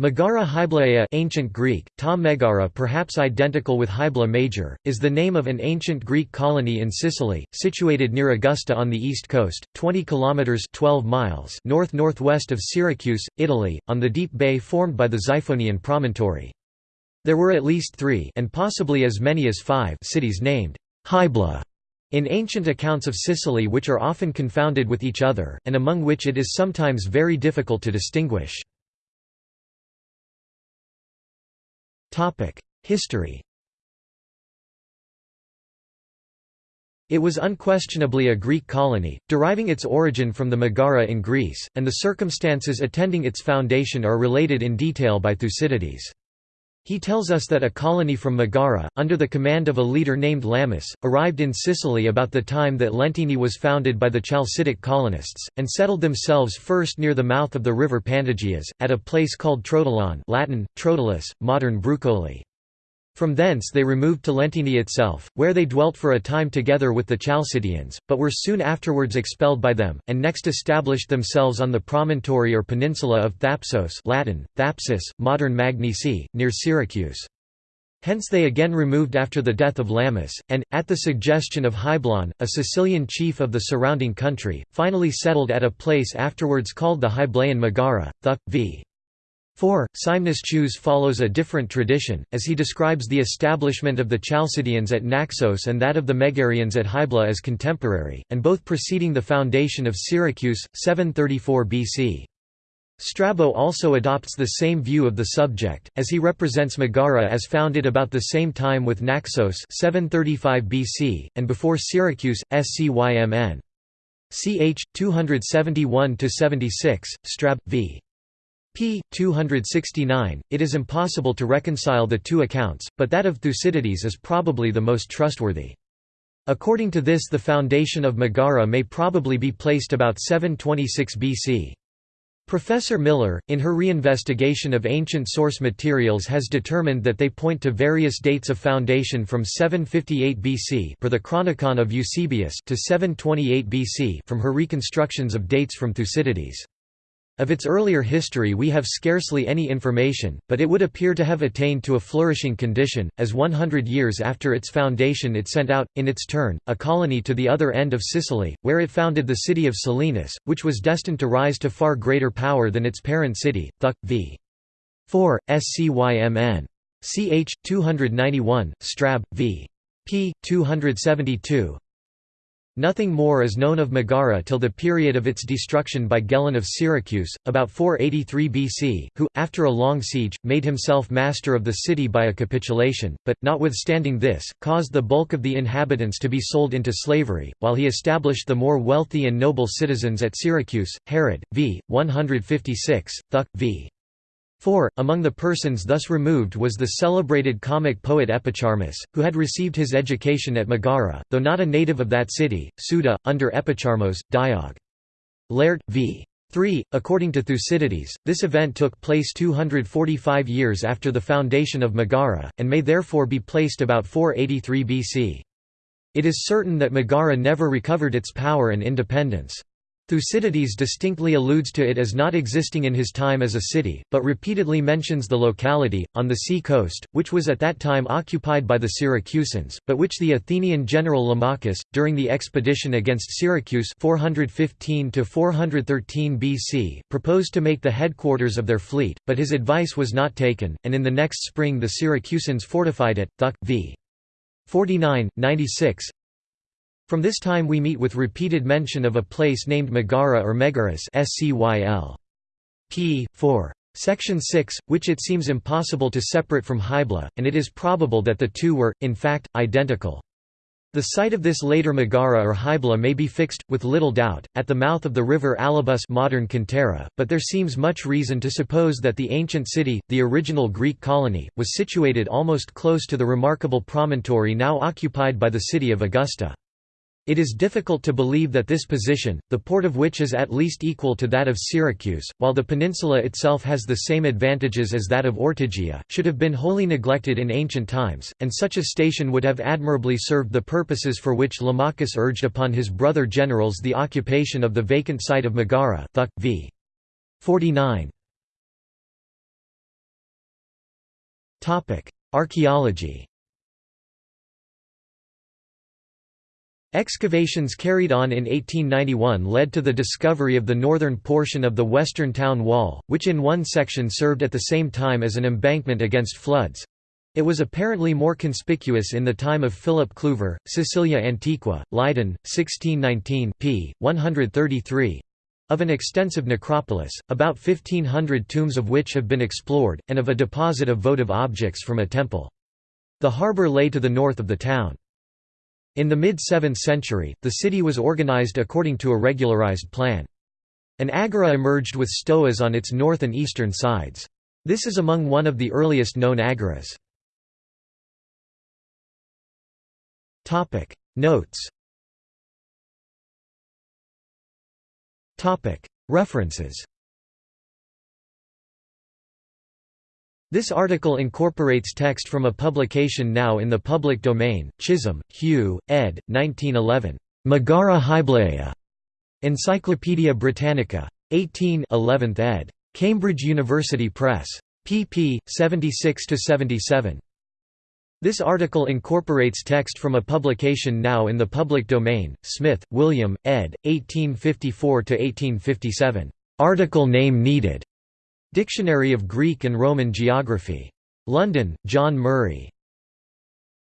Megara Hyblaea ancient Greek, ta Megara perhaps identical with Hybla Major, is the name of an ancient Greek colony in Sicily, situated near Augusta on the east coast, 20 kilometers 12 miles north-northwest of Syracuse, Italy, on the deep bay formed by the Xiphonian promontory. There were at least 3 and possibly as many as 5 cities named Hybla in ancient accounts of Sicily which are often confounded with each other, and among which it is sometimes very difficult to distinguish. History It was unquestionably a Greek colony, deriving its origin from the Megara in Greece, and the circumstances attending its foundation are related in detail by Thucydides. He tells us that a colony from Megara, under the command of a leader named Lamus, arrived in Sicily about the time that Lentini was founded by the Chalcidic colonists, and settled themselves first near the mouth of the river Pantagias, at a place called Trotilon Latin, Trotilus, modern Brucoli. From thence they removed to Lentini itself, where they dwelt for a time together with the Chalcidians, but were soon afterwards expelled by them, and next established themselves on the promontory or peninsula of Thapsos Latin, Thapsus, modern Magnisi, near Syracuse. Hence they again removed after the death of Lamus, and, at the suggestion of Hyblon, a Sicilian chief of the surrounding country, finally settled at a place afterwards called the Hyblaean Megara, Thuc. v. 4. Simonides follows a different tradition, as he describes the establishment of the Chalcidians at Naxos and that of the Megarians at Hybla as contemporary, and both preceding the foundation of Syracuse, 734 BC. Strabo also adopts the same view of the subject, as he represents Megara as founded about the same time with Naxos 735 BC, and before Syracuse, Scymn. Ch. 271–76, Strab. v p. 269, it is impossible to reconcile the two accounts, but that of Thucydides is probably the most trustworthy. According to this the foundation of Megara may probably be placed about 726 BC. Professor Miller, in her reinvestigation of ancient source materials has determined that they point to various dates of foundation from 758 BC per the Chronicon of Eusebius to 728 BC from her reconstructions of dates from Thucydides. Of its earlier history we have scarcely any information, but it would appear to have attained to a flourishing condition, as 100 years after its foundation it sent out, in its turn, a colony to the other end of Sicily, where it founded the city of Selinus, which was destined to rise to far greater power than its parent city, Thuc. v. 4, Scymn. Ch. 291, Strab. v. p. 272, Nothing more is known of Megara till the period of its destruction by Gelon of Syracuse, about 483 BC, who, after a long siege, made himself master of the city by a capitulation, but, notwithstanding this, caused the bulk of the inhabitants to be sold into slavery, while he established the more wealthy and noble citizens at Syracuse, Herod, v. 156, Thuc. v. 4. Among the persons thus removed was the celebrated comic poet Epicharmus, who had received his education at Megara, though not a native of that city, Suda, under Epicharmos, Diog. Laert, v. 3. According to Thucydides, this event took place 245 years after the foundation of Megara, and may therefore be placed about 483 BC. It is certain that Megara never recovered its power and independence. Thucydides distinctly alludes to it as not existing in his time as a city, but repeatedly mentions the locality, on the sea coast, which was at that time occupied by the Syracusans, but which the Athenian general Lamachus, during the expedition against Syracuse 415 BC, proposed to make the headquarters of their fleet, but his advice was not taken, and in the next spring the Syracusans fortified it. Thuc. v. 49, 96, from this time we meet with repeated mention of a place named Megara or Megaris SCYL. p. 4. Section 6, which it seems impossible to separate from Hybla, and it is probable that the two were, in fact, identical. The site of this later Megara or Hybla may be fixed, with little doubt, at the mouth of the river Alabus modern Cantera, but there seems much reason to suppose that the ancient city, the original Greek colony, was situated almost close to the remarkable promontory now occupied by the city of Augusta. It is difficult to believe that this position, the port of which is at least equal to that of Syracuse, while the peninsula itself has the same advantages as that of Ortygia, should have been wholly neglected in ancient times, and such a station would have admirably served the purposes for which Lamachus urged upon his brother generals the occupation of the vacant site of Megara Thuc. v. 49. Archaeology Excavations carried on in 1891 led to the discovery of the northern portion of the western town wall, which in one section served at the same time as an embankment against floods. It was apparently more conspicuous in the time of Philip Cluver, Sicilia Antiqua, Leiden, 1619 p. 133 of an extensive necropolis, about 1,500 tombs of which have been explored, and of a deposit of votive objects from a temple. The harbour lay to the north of the town. In the mid-7th century, the city was organized according to a regularized plan. An agora emerged with stoas on its north and eastern sides. This is among one of the earliest known agoras. Notes References This article incorporates text from a publication now in the public domain, Chisholm, Hugh, ed. 1911. Megara Hyblaea. Encyclopædia Britannica. 18 11th ed. Cambridge University Press. pp. 76–77. This article incorporates text from a publication now in the public domain, Smith, William, ed. 1854–1857. Article name needed. Dictionary of Greek and Roman Geography. London, John Murray.